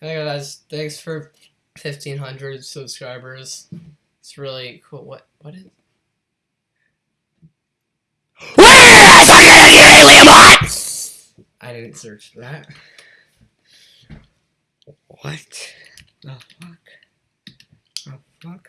Hey guys, thanks for fifteen hundred subscribers. It's really cool. What what is? I didn't search that. What? The fuck? The fuck.